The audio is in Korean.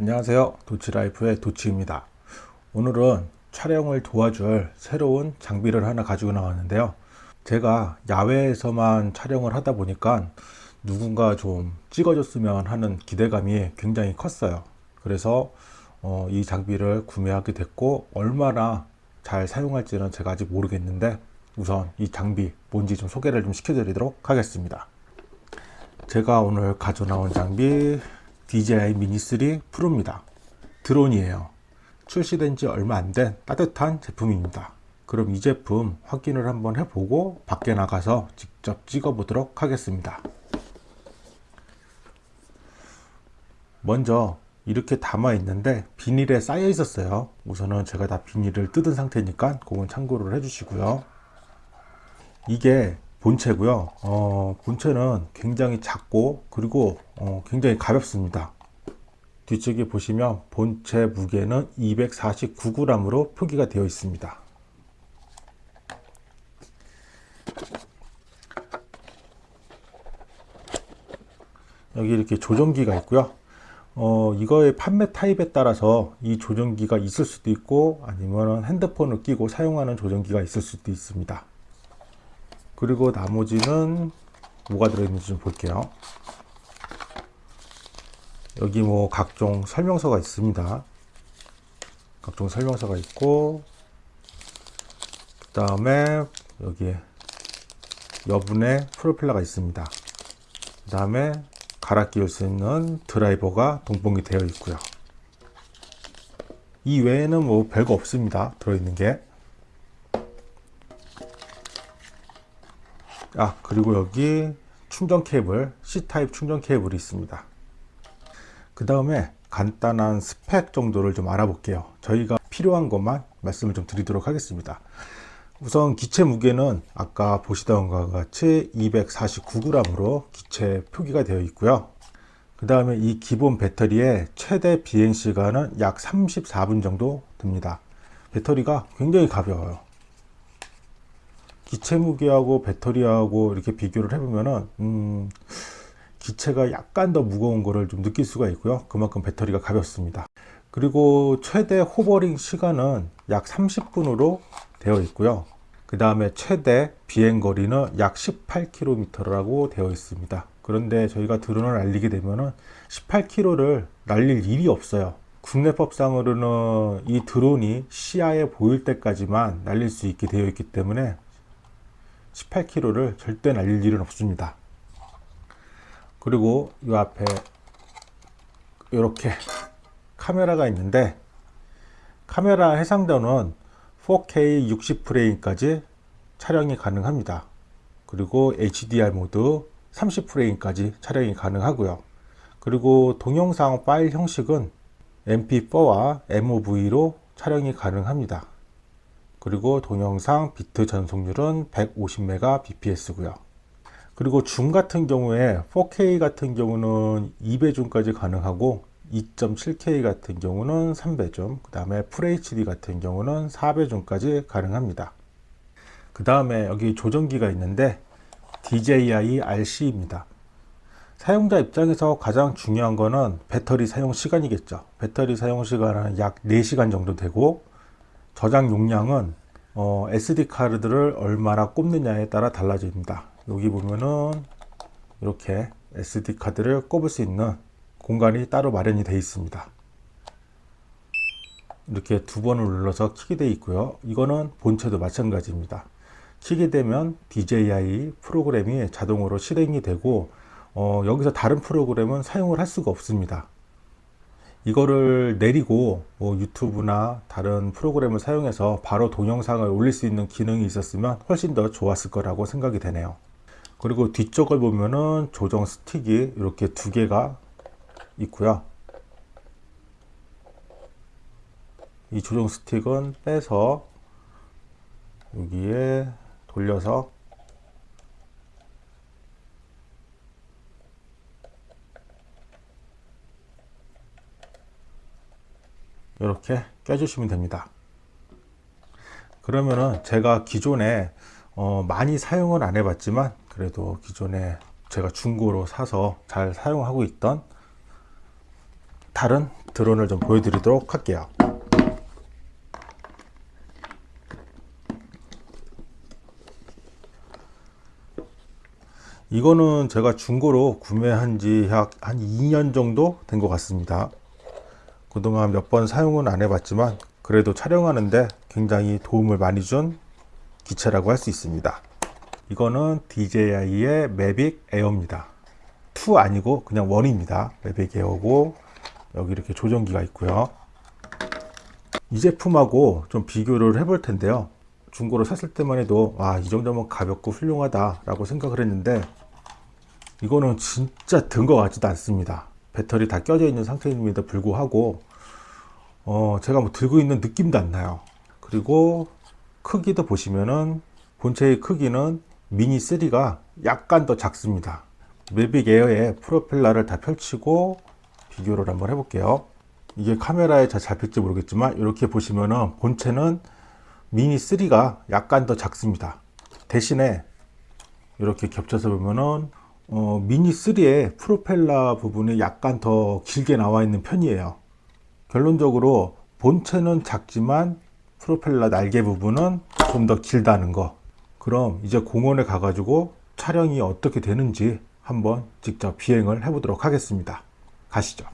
안녕하세요. 도치라이프의 도치입니다. 오늘은 촬영을 도와줄 새로운 장비를 하나 가지고 나왔는데요. 제가 야외에서만 촬영을 하다 보니까 누군가 좀 찍어줬으면 하는 기대감이 굉장히 컸어요. 그래서 어, 이 장비를 구매하게 됐고 얼마나 잘 사용할지는 제가 아직 모르겠는데 우선 이 장비 뭔지 좀 소개를 좀 시켜드리도록 하겠습니다. 제가 오늘 가져 나온 장비 DJI 미니3 프로입니다. 드론이에요. 출시된 지 얼마 안 된 따뜻한 제품입니다. 그럼 이 제품 확인을 한번 해보고 밖에 나가서 직접 찍어 보도록 하겠습니다. 먼저 이렇게 담아 있는데 비닐에 쌓여 있었어요. 우선은 제가 다 비닐을 뜯은 상태니까 그건 참고를 해주시고요. 이게 본체고요. 어, 본체는 굉장히 작고 그리고 어, 굉장히 가볍습니다. 뒤쪽에 보시면 본체 무게는 249g으로 표기가 되어 있습니다. 여기 이렇게 조정기가 있고요. 어, 이거의 판매 타입에 따라서 이 조정기가 있을 수도 있고 아니면 핸드폰을 끼고 사용하는 조정기가 있을 수도 있습니다 그리고 나머지는 뭐가 들어있는지 좀 볼게요. 여기 뭐 각종 설명서가 있습니다. 각종 설명서가 있고 그 다음에 여기에 여분의 프로펠러가 있습니다. 그 다음에 갈아 끼울 수 있는 드라이버가 동봉이 되어 있고요. 이 외에는 뭐 별거 없습니다. 들어있는 게 아 그리고 여기 충전 케이블 C타입 충전 케이블이 있습니다. 그 다음에 간단한 스펙 정도를 좀 알아볼게요. 저희가 필요한 것만 말씀을 좀 드리도록 하겠습니다. 우선 기체 무게는 아까 보시던 것과 같이 249g으로 기체 표기가 되어 있고요. 그 다음에 이 기본 배터리의 최대 비행시간은 약 34분 정도 됩니다. 배터리가 굉장히 가벼워요 기체 무게하고 배터리하고 이렇게 비교를 해보면은 음, 기체가 약간 더 무거운 거를 좀 느낄 수가 있고요. 그만큼 배터리가 가볍습니다. 그리고 최대 호버링 시간은 약 30분으로 되어 있고요. 그 다음에 최대 비행거리는 약 18km라고 되어 있습니다. 그런데 저희가 드론을 날리게 되면 은 18km를 날릴 일이 없어요. 국내법상으로는 이 드론이 시야에 보일 때까지만 날릴 수 있게 되어 있기 때문에 18km를 절대 날릴 일은 없습니다. 그리고 이 앞에 이렇게 카메라가 있는데 카메라 해상도는 4K 60프레임까지 촬영이 가능합니다. 그리고 HDR 모드 30프레임까지 촬영이 가능하고요. 그리고 동영상 파일 형식은 MP4와 MOV로 촬영이 가능합니다 그리고 동영상 비트 전송률은 150mbps 고요 그리고 줌 같은 경우에 4K 같은 경우는 2배 줌까지 가능하고 2.7K 같은 경우는 3배 줌, 그 다음에 FHD 같은 경우는 4배 줌까지 가능합니다. 그 다음에 여기 조정기가 있는데 DJI RC입니다. 사용자 입장에서 가장 중요한 거는 배터리 사용 시간이겠죠. 배터리 사용 시간은 약 4시간 정도 되고 저장 용량은 어, SD 카드를 얼마나 꼽느냐에 따라 달라집니다. 여기 보면은 이렇게 SD 카드를 꼽을 수 있는 공간이 따로 마련이 되어 있습니다. 이렇게 두 번을 눌러서 키게 되어 있고요. 이거는 본체도 마찬가지입니다. 키게 되면 DJI 프로그램이 자동으로 실행이 되고 어, 여기서 다른 프로그램은 사용을 할 수가 없습니다 이거를 내리고 뭐 유튜브나 다른 프로그램을 사용해서 바로 동영상을 올릴 수 있는 기능이 있었으면 훨씬 더 좋았을 거라고 생각이 되네요. 그리고 뒤쪽을 보면은 조정 스틱이 이렇게 두 개가 있고요. 이 조정 스틱은 빼서 여기에 돌려서 이렇게 껴주시면 됩니다 그러면은 제가 기존에 어 많이 사용을 안 해봤지만 그래도 기존에 제가 중고로 사서 잘 사용하고 있던 다른 드론을 좀 보여드리도록 할게요. 이거는 제가 중고로 구매한 지 약 한 2년 정도 된 것 같습니다. 그동안 몇 번 사용은 안 해봤지만 그래도 촬영하는데 굉장히 도움을 많이 준 기체라고 할 수 있습니다. 이거는 DJI의 매빅 에어입니다. 2 아니고 그냥 1입니다. 매빅 에어고 여기 이렇게 조정기가 있고요. 이 제품하고 좀 비교를 해볼 텐데요. 중고로 샀을 때만 해도 와, 이 정도면 가볍고 훌륭하다 라고 생각을 했는데 이거는 진짜 든 것 같지도 않습니다. 배터리 다 껴져 있는 상태임에도 불구하고 어, 제가 뭐 들고 있는 느낌도 안 나요. 그리고 크기도 보시면은 본체의 크기는 미니 3가 약간 더 작습니다. 매빅 에어의 프로펠러를 다 펼치고 비교를 한번 해볼게요. 이게 카메라에 잘 잡힐지 모르겠지만 이렇게 보시면은 본체는 미니 3가 약간 더 작습니다. 대신에 이렇게 겹쳐서 보면은 어, 미니 3의 프로펠러 부분이 약간 더 길게 나와 있는 편이에요. 결론적으로 본체는 작지만 프로펠러 날개 부분은 좀 더 길다는 거. 그럼 이제 공원에 가가지고 촬영이 어떻게 되는지 한번 직접 비행을 해 보도록 하겠습니다. 가시죠.